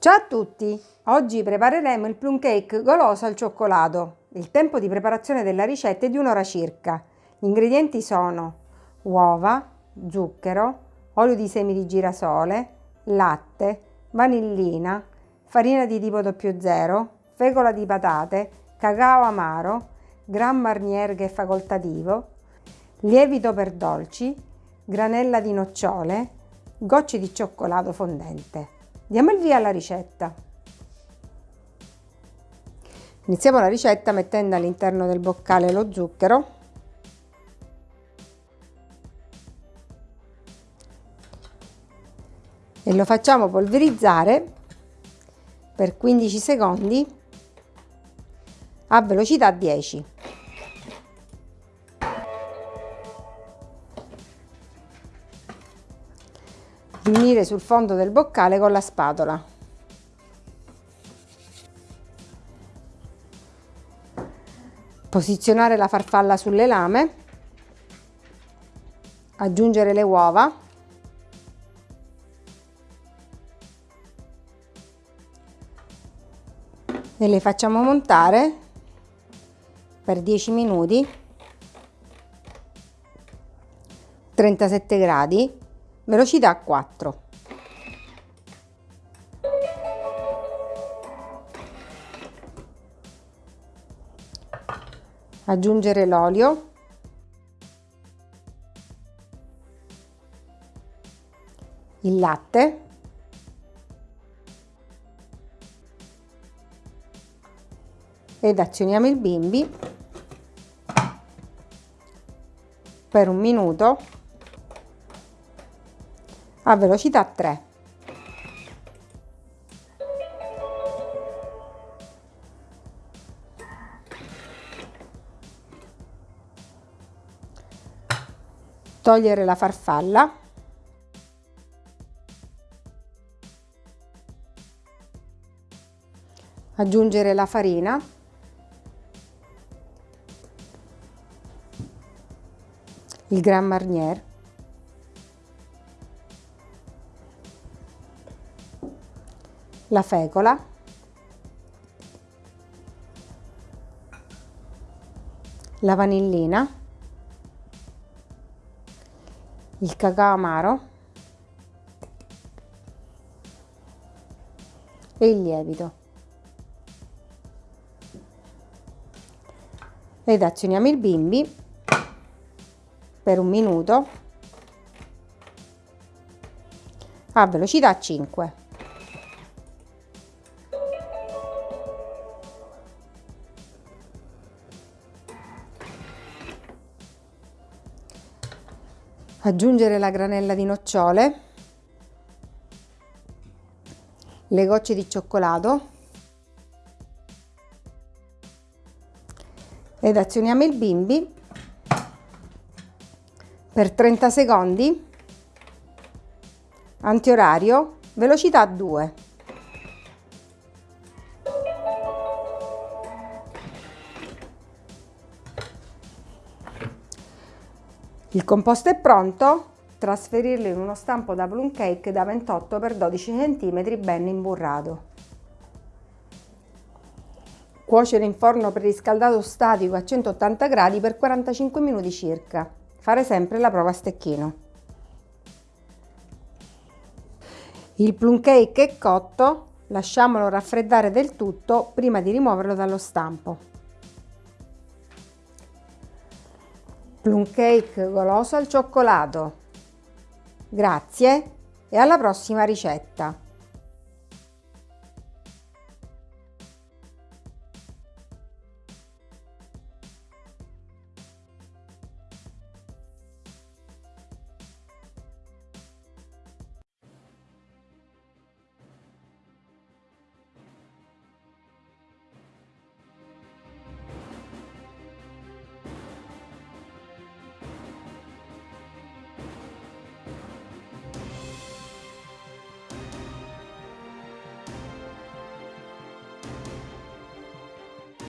Ciao a tutti! Oggi prepareremo il plum cake goloso al cioccolato. Il tempo di preparazione della ricetta è di un'ora circa. Gli ingredienti sono uova, zucchero, olio di semi di girasole, latte, vanillina, farina di tipo 00, fecola di patate, cacao amaro, Gran Marnier che è facoltativo, lievito per dolci, granella di nocciole, gocce di cioccolato fondente. Diamo il via alla ricetta. Iniziamo la ricetta mettendo all'interno del boccale lo zucchero e lo facciamo polverizzare per 15 secondi a velocità 10. Riunire sul fondo del boccale con la spatola. Posizionare la farfalla sulle lame. Aggiungere le uova. E le facciamo montare per 10 minuti 37 gradi velocità 4 aggiungere l'olio. Il latte. Ed azioniamo il bimbi. Per un minuto a velocità 3. Togliere la farfalla. Aggiungere la farina. il Grand Marnier, la fecola, la vanillina, il cacao amaro e il lievito. Ed azioniamo il bimbi per un minuto a velocità 5. Aggiungere la granella di nocciole, le gocce di cioccolato. Ed azioniamo il bimbi. Per 30 secondi, antiorario, velocità 2. Il composto è pronto, trasferirlo in uno stampo da plum cake da 28 x 12 cm ben imburrato. Cuocere in forno preriscaldato statico a 180 gradi per 45 minuti circa. Fare sempre la prova a stecchino. Il plum cake è cotto, lasciamolo raffreddare del tutto prima di rimuoverlo dallo stampo. Plum cake goloso al cioccolato. Grazie e alla prossima ricetta!